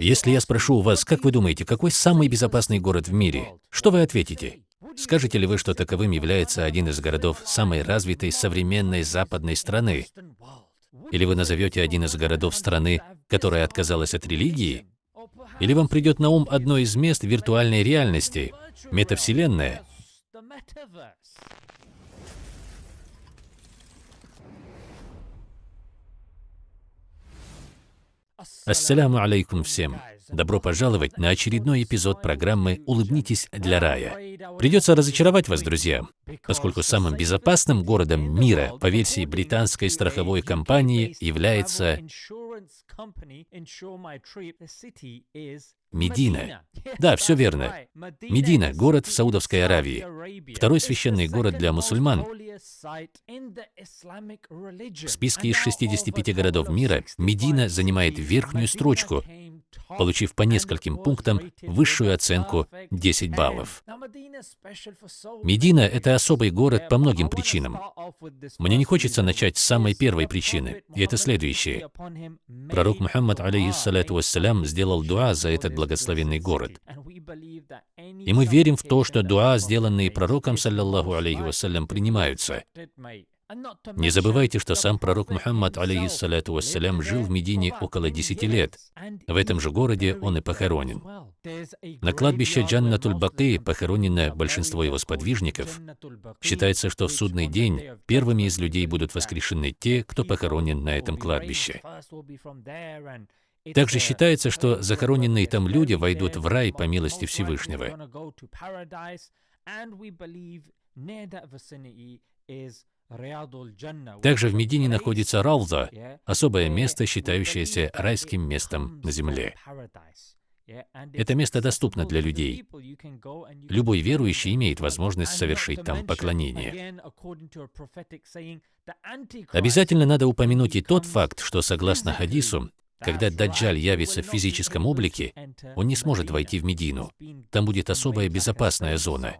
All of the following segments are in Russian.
Если я спрошу у вас, как вы думаете, какой самый безопасный город в мире, что вы ответите? Скажете ли вы, что таковым является один из городов самой развитой современной западной страны? Или вы назовете один из городов страны, которая отказалась от религии? Или вам придет на ум одно из мест виртуальной реальности, метавселенная? Ассаляму алейкум всем. Добро пожаловать на очередной эпизод программы «Улыбнитесь для рая». Придется разочаровать вас, друзья, поскольку самым безопасным городом мира по версии британской страховой компании является Медина. Да, все верно. Медина – город в Саудовской Аравии. Второй священный город для мусульман. В списке из 65 городов мира Медина занимает верхнюю строчку, получив по нескольким пунктам высшую оценку 10 баллов. Медина – это особый город по многим причинам. Мне не хочется начать с самой первой причины, и это следующее. Пророк Мухаммад, алейхиссалату вассалям, сделал дуа за этот благословенный город. И мы верим в то, что дуа, сделанные пророком, саллаллаху алейхи вассалям, принимаются. Не забывайте, что сам пророк Мухаммад, алейхиссалату вассалям, жил в Медине около 10 лет. В этом же городе он и похоронен. На кладбище Джаннатуль-Баки похоронено большинство его сподвижников. Считается, что в судный день первыми из людей будут воскрешены те, кто похоронен на этом кладбище. Также считается, что захороненные там люди войдут в рай по милости Всевышнего. Также в Медине находится Рауза, особое место, считающееся райским местом на земле. Это место доступно для людей. Любой верующий имеет возможность совершить там поклонение. Обязательно надо упомянуть и тот факт, что согласно хадису, когда Даджаль явится в физическом облике, он не сможет войти в Медину. Там будет особая безопасная зона.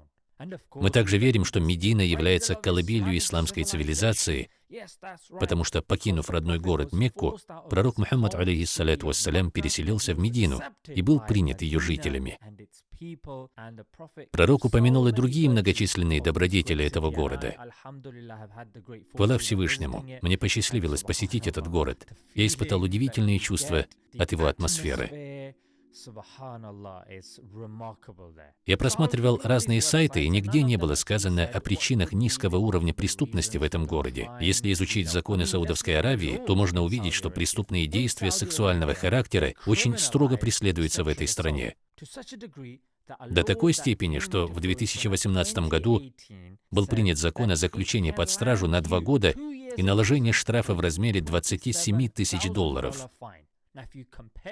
Мы также верим, что Медина является колыбелью исламской цивилизации, потому что, покинув родной город Мекку, пророк Мухаммад, алейхиссалату вассалям, переселился в Медину и был принят ее жителями. Пророк упомянул и другие многочисленные добродетели этого города. Хвала Всевышнему, мне посчастливилось посетить этот город. Я испытал удивительные чувства от его атмосферы. Я просматривал разные сайты, и нигде не было сказано о причинах низкого уровня преступности в этом городе. Если изучить законы Саудовской Аравии, то можно увидеть, что преступные действия сексуального характера очень строго преследуются в этой стране. До такой степени, что в 2018 году был принят закон о заключении под стражу на два года и наложении штрафа в размере 27 тысяч долларов.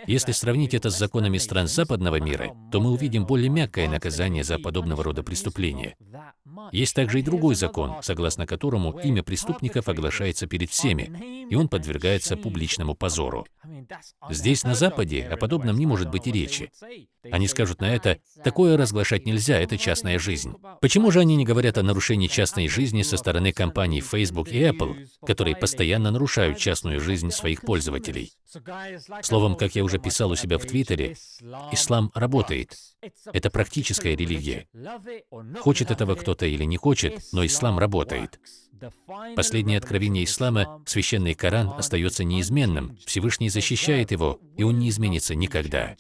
Если сравнить это с законами стран западного мира, то мы увидим более мягкое наказание за подобного рода преступления. Есть также и другой закон, согласно которому имя преступников оглашается перед всеми, и он подвергается публичному позору. Здесь, на Западе, о подобном не может быть и речи. Они скажут на это, такое разглашать нельзя, это частная жизнь. Почему же они не говорят о нарушении частной жизни со стороны компаний Facebook и Apple, которые постоянно нарушают частную жизнь своих пользователей? Словом, как я уже писал у себя в Твиттере, ислам работает. Это практическая религия. Хочет этого кто-то или не хочет, но ислам работает. Последнее откровение ислама, священный Коран, остается неизменным. Всевышний защищает его, и он не изменится никогда.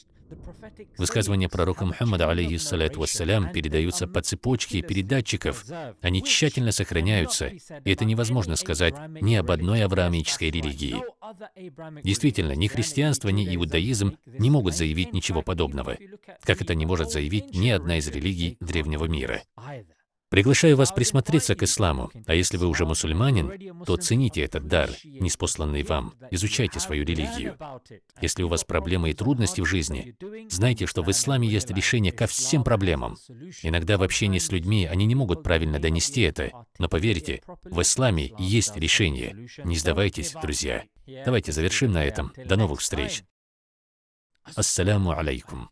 Высказывания пророка Мухаммада, алейхиссалату вассалям, передаются по цепочке передатчиков. Они тщательно сохраняются, и это невозможно сказать ни об одной авраамической религии. Действительно, ни христианство, ни иудаизм не могут заявить ничего подобного, как это не может заявить ни одна из религий древнего мира. Приглашаю вас присмотреться к исламу, а если вы уже мусульманин, то цените этот дар, неспосланный вам, изучайте свою религию. Если у вас проблемы и трудности в жизни, знайте, что в исламе есть решение ко всем проблемам. Иногда в общении с людьми они не могут правильно донести это, но поверьте, в исламе есть решение. Не сдавайтесь, друзья. Давайте завершим на этом. До новых встреч. Ассаляму алейкум.